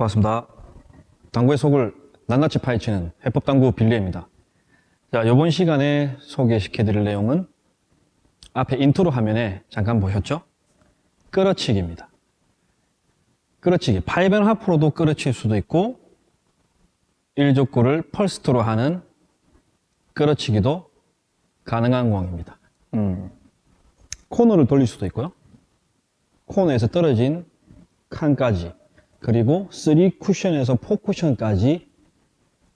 반갑습니다. 당구의 속을 낱낱이 파헤치는 해법당구 빌리입니다. 자, 이번 시간에 소개시켜 드릴 내용은 앞에 인트로 화면에 잠깐 보셨죠? 끌어치기입니다. 끌어치기. five and half로도 끌어칠 수도 있고 1족구를 first로 하는 끌어치기도 가능한 공입니다. 음, 코너를 돌릴 수도 있고요. 코너에서 떨어진 칸까지 그리고 3 쿠션에서 4 쿠션까지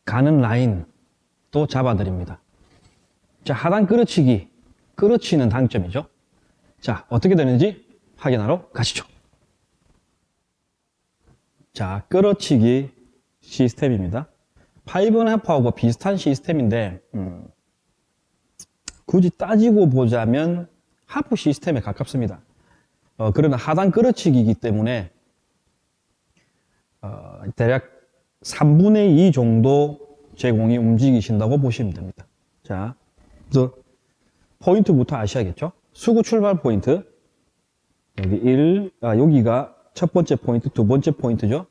가는 라인도 잡아드립니다. 자, 하단 끌어치기, 끌어치는 당점이죠. 자, 어떻게 되는지 확인하러 가시죠. 자, 끌어치기 시스템입니다. 파이븐 하프하고 비슷한 시스템인데 음, 굳이 따지고 보자면 half 시스템에 가깝습니다. 어, 그러나 하단 끌어치기이기 때문에 어, 대략 3분의 2 정도 제공이 움직이신다고 보시면 됩니다. 자, 그래서 포인트부터 아셔야겠죠? 수구 출발 포인트 여기 1, 아, 여기가 첫 번째 포인트, 두 번째 포인트죠?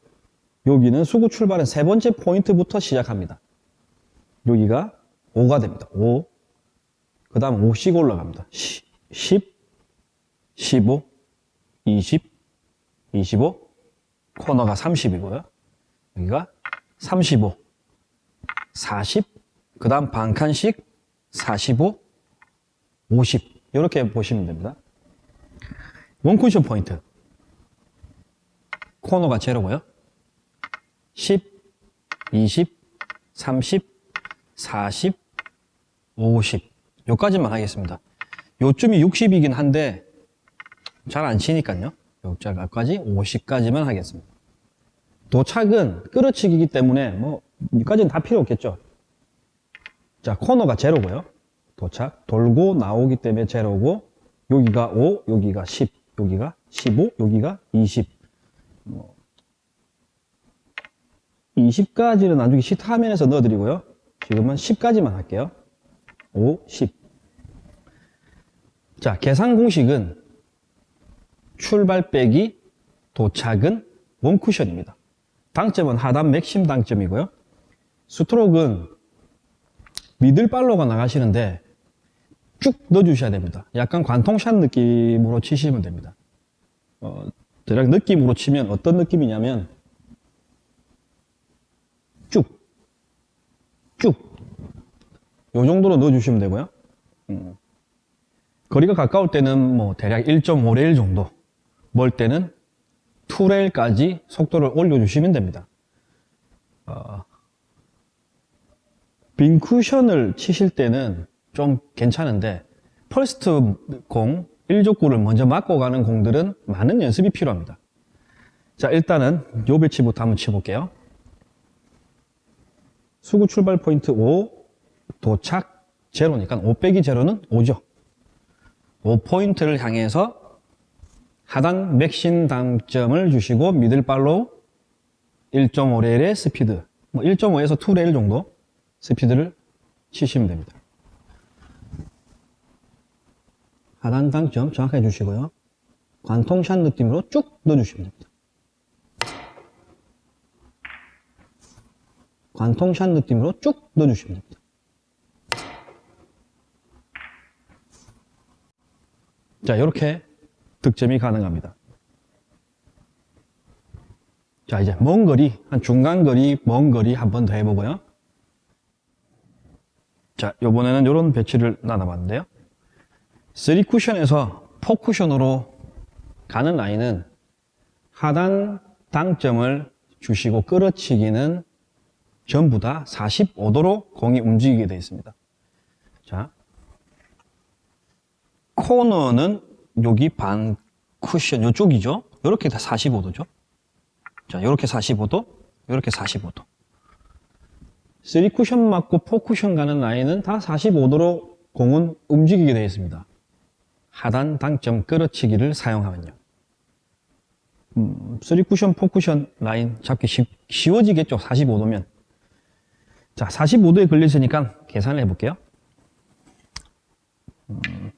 여기는 수구 출발은 세 번째 포인트부터 시작합니다. 여기가 5가 됩니다. 5. 그 다음 5씩 올라갑니다. 10, 15, 20, 25, 코너가 30이고요. 여기가 35, 40, 그 다음 반칸씩 45, 50 이렇게 보시면 됩니다. 원쿠션 포인트 코너가 제로고요. 10, 20, 30, 40, 50 요까지만 하겠습니다. 요쯤이 60이긴 한데 잘 안 치니까요. 요자까지 50까지만 하겠습니다. 도착은 끌어치기이기 때문에 뭐 여기까지는 다 필요 없겠죠. 자 코너가 제로고요. 도착 돌고 나오기 때문에 제로고 여기가 5, 여기가 10, 여기가 15, 여기가 20뭐 20까지는 나중에 시트 화면에서 넣어드리고요. 지금은 10까지만 할게요. 5, 10. 자, 계산 공식은 출발 빼기 도착은 원쿠션입니다. 당점은 하단 맥심 당점이고요. 스트로크는 미들발로가 나가시는데 쭉 넣어주셔야 됩니다. 약간 관통샷 느낌으로 치시면 됩니다. 어, 대략 느낌으로 치면 어떤 느낌이냐면 쭉, 쭉. 요 정도로 넣어주시면 되고요. 음. 거리가 가까울 때는 뭐 대략 1.5레일 정도, 멀 때는 2레일까지 속도를 올려주시면 됩니다. 어, 빈 쿠션을 치실 때는 좀 괜찮은데 펄스트 공 1족구를 먼저 맞고 가는 공들은 많은 연습이 필요합니다. 자 일단은 요 배치부터 한번 쳐볼게요. 수구 출발 포인트 5, 도착 제로니까 5 빼기 제로는 5죠. 5포인트를 향해서 하단 맥신 당점을 주시고 미들발로 1.5레일의 스피드, 뭐 1.5에서 2레일 정도 스피드를 치시면 됩니다. 하단 당점 정확하게 주시고요. 관통샷 느낌으로 쭉 넣어주시면 됩니다. 관통샷 느낌으로 쭉 넣어주시면 됩니다. 자, 이렇게 득점이 가능합니다. 자, 이제 먼 거리, 한 중간 거리, 먼 거리 한 번 더 해보고요. 자, 요번에는 이런 배치를 나눠봤는데요. 3쿠션에서 4쿠션으로 가는 라인은 하단 당점을 주시고 끌어치기는 전부 다 45도로 공이 움직이게 되어 있습니다. 자, 코너는 여기 반 쿠션 이쪽이죠. 이렇게 다 45도죠. 자, 이렇게 45도, 이렇게 45도. 3 쿠션 맞고 4 쿠션 가는 라인은 다 45도로 공은 움직이게 되어 있습니다. 하단 당점 끌어치기를 사용하면요. 음, 3 쿠션, 4 쿠션 라인 잡기 쉽, 쉬워지겠죠. 45도면. 자, 45도에 걸렸으니까 계산을 해볼게요. 음,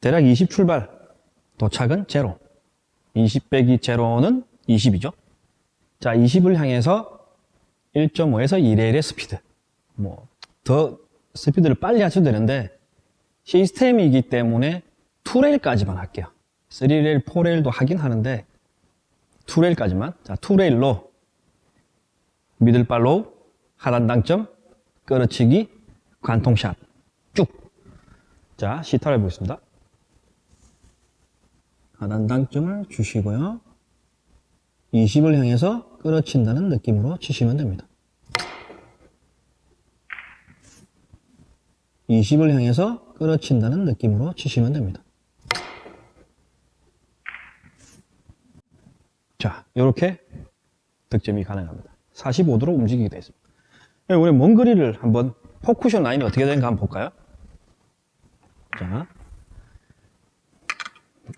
대략 20 출발, 도착은 제로. 20 빼기 제로는 20이죠. 자, 자, 20을 향해서 1.5에서 2레일의 스피드. 뭐, 더 스피드를 빨리 하셔도 되는데, 시스템이기 때문에 2레일까지만 할게요. 3레일, 4레일도 하긴 하는데, 2레일까지만. 자, 2레일로 middle follow, 하단 당점, 끌어치기, 관통샷. 쭉. 자, 시타를 해보겠습니다. 하단 당점을 주시고요. 20을 향해서 끌어친다는 느낌으로 치시면 됩니다. 20을 향해서 끌어친다는 느낌으로 치시면 됩니다. 자, 이렇게 득점이 가능합니다. 45도로 움직이게 되어 있습니다. 우리 몽그리를 한번 포쿠션 라인이 어떻게 되는가 한번 볼까요? 자,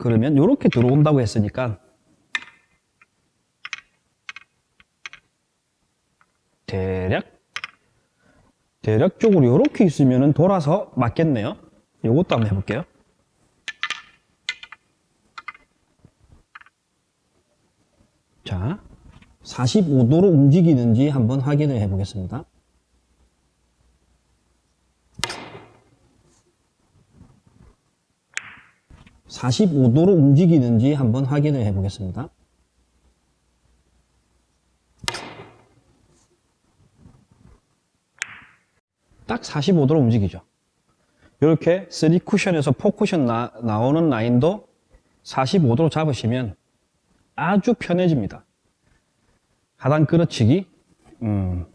그러면 이렇게 들어온다고 했으니까 대략 대략적으로 이렇게 있으면 돌아서 맞겠네요. 이것도 한번 해볼게요. 자, 45도로 움직이는지 한번 확인을 해 보겠습니다. (45도로) 움직이는지 한번 확인을 해 보겠습니다. 딱 45도로 움직이죠. 이렇게 3쿠션에서 4쿠션 나, 나오는 라인도 45도로 잡으시면 아주 편해집니다. 하단 끌어치기 음,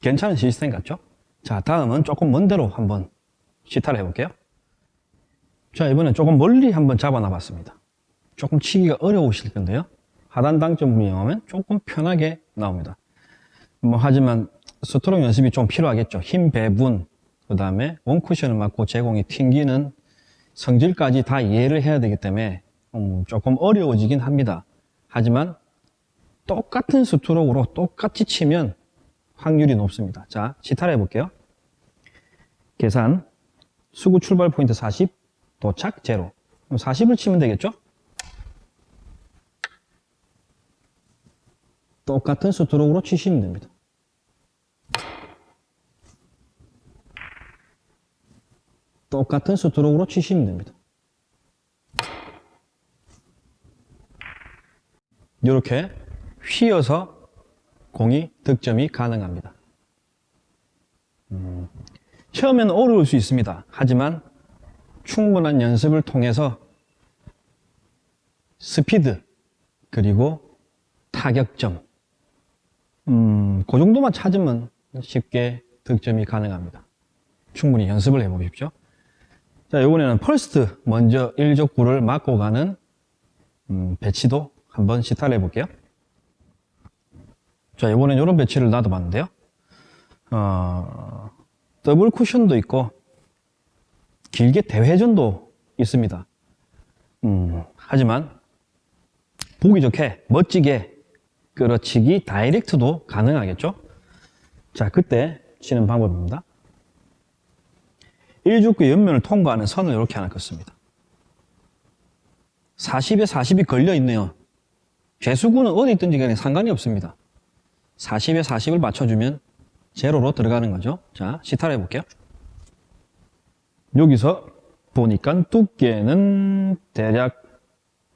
괜찮은 시스템 같죠? 자 다음은 조금 먼 데로 한번 시타를 해볼게요 자 이번엔 조금 멀리 한번 잡아놔 봤습니다. 조금 치기가 어려우실 건데요. 하단 당점 이용하면 조금 편하게 나옵니다. 뭐 하지만 스트로크 연습이 좀 필요하겠죠. 힘 배분 그 다음에 원쿠션을 맞고 제공이 튕기는 성질까지 다 이해를 해야 되기 때문에 음, 조금 어려워지긴 합니다. 하지만 똑같은 스트로크로 똑같이 치면 확률이 높습니다. 자 시타를 해볼게요. 계산. 수구 출발 포인트 40 도착 제로. 그럼 40을 치면 되겠죠? 똑같은 스트로크로 치시면 됩니다. 똑같은 스트로크로 치시면 됩니다. 이렇게 휘어서 공이 득점이 가능합니다. 음, 처음에는 어려울 수 있습니다. 하지만 충분한 연습을 통해서 스피드 그리고 타격점 음, 그 정도만 찾으면 쉽게 득점이 가능합니다. 충분히 연습을 해 보십시오. 자, 이번에는 first 먼저 1족구를 맞고 가는 음, 배치도 한번 시타를 해볼게요. 자, 이번엔 이런 배치를 놔둬봤는데요. 어, 더블 쿠션도 있고 길게 대회전도 있습니다. 음, 하지만 보기 좋게 멋지게 끌어치기 다이렉트도 가능하겠죠? 자, 그때 치는 방법입니다. 1죽구 옆면을 통과하는 선을 이렇게 하나 긋습니다. 40에 40이 걸려 있네요. 죄수구는 어디 있든지 간에 상관이 없습니다. 40에 40을 맞춰주면 제로로 들어가는 거죠. 자, 시타를 해볼게요. 여기서 보니까 두께는 대략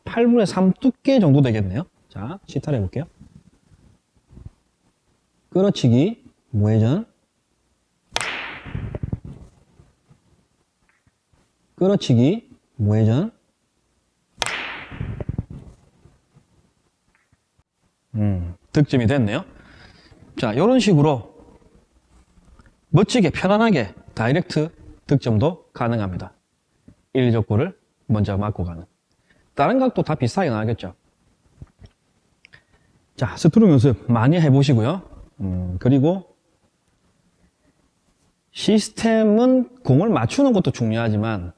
8분의 3 두께 정도 되겠네요. 자, 시타를 해볼게요. 끌어치기, 무회전, 끌어치기, 무회전, 음, 득점이 됐네요. 자, 이런 식으로 멋지게 편안하게 다이렉트 득점도 가능합니다. 1족구를 먼저 맞고 가는. 다른 각도 다 비슷하게 나가겠죠. 자, 스트로크 연습 많이 해보시고요. 음, 그리고 시스템은 공을 맞추는 것도 중요하지만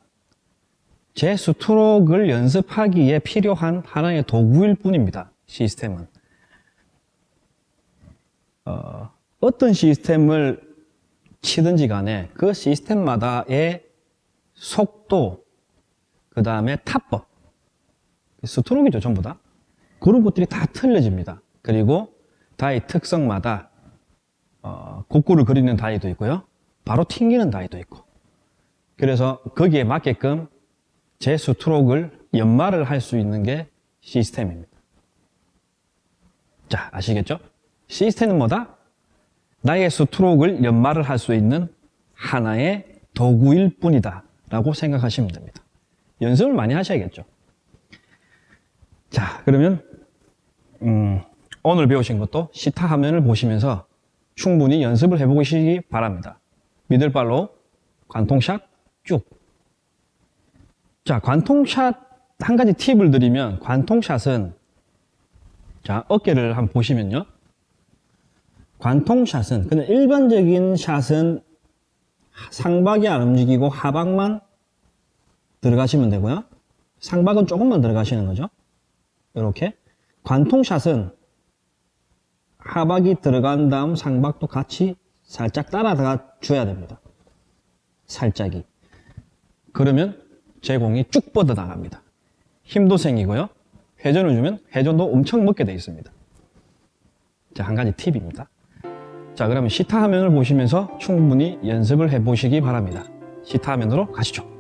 제 스트로크를 연습하기에 필요한 하나의 도구일 뿐입니다. 시스템은. 어, 어떤 시스템을 치든지 간에 그 시스템마다의 속도, 그 다음에 타법, 스트로크죠 전부 다. 그런 것들이 다 틀려집니다. 그리고 다이 특성마다 어, 곡구를 그리는 다이도 있고요. 바로 튕기는 다이도 있고. 그래서 거기에 맞게끔 제 스트로크를 연마를 할 수 있는 게 시스템입니다. 자, 아시겠죠? 시스템은 뭐다? 나의 스트로크를 연마를 할 수 있는 하나의 도구일 뿐이다. 라고 생각하시면 됩니다. 연습을 많이 하셔야겠죠. 자, 그러면, 음, 오늘 배우신 것도 시타 화면을 보시면서 충분히 연습을 해보시기 바랍니다. 미들발로 관통샷 쭉. 자, 관통샷 한 가지 팁을 드리면 관통샷은 자, 어깨를 한번 보시면요. 관통샷은 그냥 일반적인 샷은 상박이 안 움직이고 하박만 들어가시면 되고요. 상박은 조금만 들어가시는 거죠. 이렇게 관통샷은 하박이 들어간 다음 상박도 같이 살짝 따라가 줘야 됩니다. 살짝이. 그러면 제 공이 쭉 뻗어 나갑니다. 힘도 생기고요. 회전을 주면 회전도 엄청 먹게 되어 있습니다. 자, 한 가지 팁입니다. 자, 그러면 시타 화면을 보시면서 충분히 연습을 해 보시기 바랍니다. 시타 화면으로 가시죠.